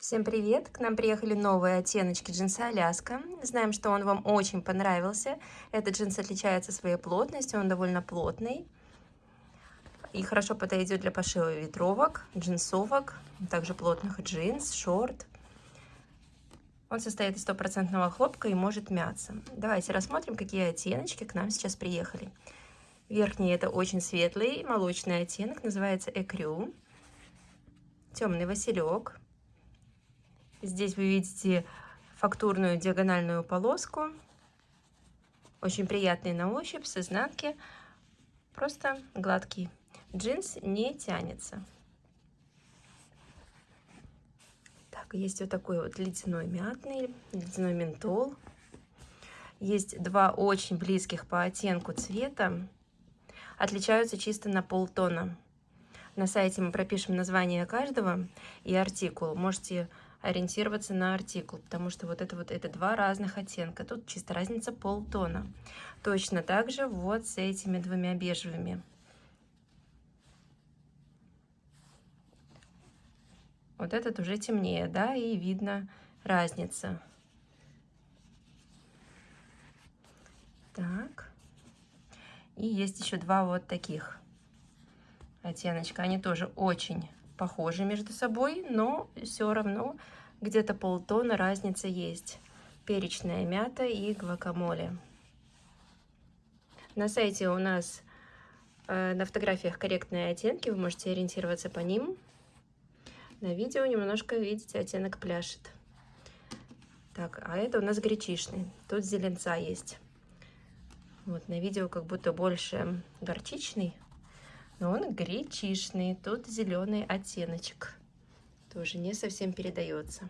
Всем привет! К нам приехали новые оттеночки джинса Аляска. Знаем, что он вам очень понравился. Этот джинс отличается своей плотностью, он довольно плотный. И хорошо подойдет для пошива ветровок, джинсовок, также плотных джинс, шорт. Он состоит из стопроцентного хлопка и может мяться. Давайте рассмотрим, какие оттеночки к нам сейчас приехали. Верхний это очень светлый молочный оттенок, называется Экрю. Темный василек. Здесь вы видите фактурную диагональную полоску. Очень приятный на ощупь, с изнанки. Просто гладкий. Джинс не тянется. Так, есть вот такой вот ледяной мятный, ледяной ментол. Есть два очень близких по оттенку цвета. Отличаются чисто на полтона. На сайте мы пропишем название каждого и артикул. Можете ориентироваться на артикул, потому что вот это вот это два разных оттенка. Тут чисто разница полтона. Точно так же вот с этими двумя бежевыми. Вот этот уже темнее, да, и видно разница. Так. И есть еще два вот таких оттеночка. Они тоже очень похожи между собой, но все равно где-то полтона разница есть. Перечная мята и гвакамоле. На сайте у нас э, на фотографиях корректные оттенки, вы можете ориентироваться по ним. На видео немножко, видите, оттенок пляшет. Так, а это у нас гречишный. Тут зеленца есть. Вот на видео как будто больше горчичный, но он гречишный. Тут зеленый оттеночек. Тоже не совсем передается.